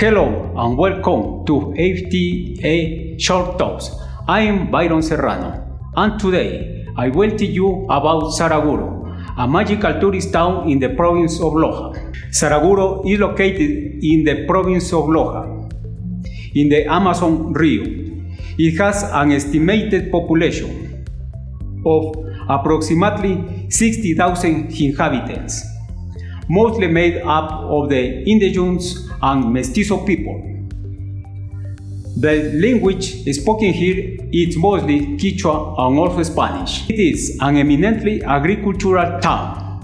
Hello and welcome to FTA Short Talks. I am Byron Serrano and today I will tell you about Saraguro, a magical tourist town in the province of Loja. Saraguro is located in the province of Loja, in the Amazon Rio. It has an estimated population of approximately 60,000 inhabitants, mostly made up of the indigenous and mestizo people. The language spoken here is mostly Quechua and also Spanish. It is an eminently agricultural town,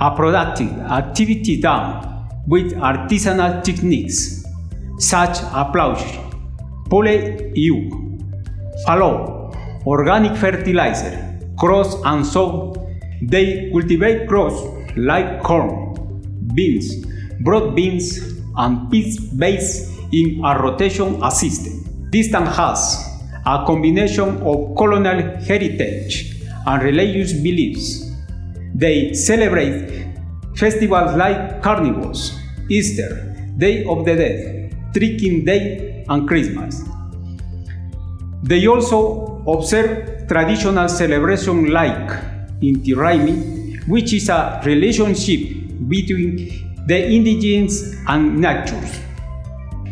a productive activity town with artisanal techniques such as ploughshare, pole yoke, fallow, organic fertilizer, cross and sow. They cultivate crops like corn, beans, broad beans, and peas based in a rotation system. This town has a combination of colonial heritage and religious beliefs. They celebrate festivals like Carnivals, Easter, Day of the Dead, Tricking Day, and Christmas. They also observe traditional celebration like Inti Raymi, which is a relationship between the indigenous and nature.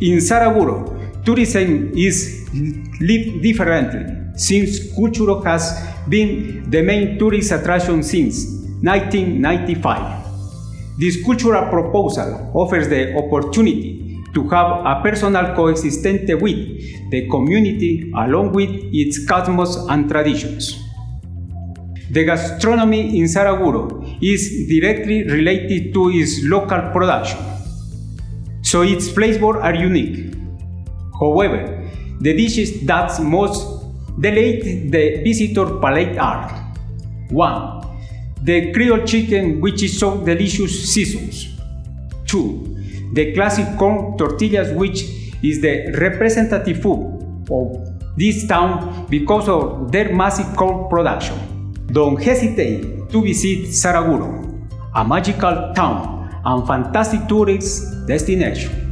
In Saraguro, tourism is lived differently since culture has been the main tourist attraction since 1995. This cultural proposal offers the opportunity to have a personal coexistence with the community along with its cosmos and traditions. The gastronomy in Saraguro is directly related to its local production, so its flavors are unique. However, the dishes that most delight the visitor palate are 1. The Creole chicken which is so delicious seasons 2. The classic corn tortillas which is the representative food of this town because of their massive corn production. Don't hesitate to visit Saraguro, a magical town and fantastic tourist destination.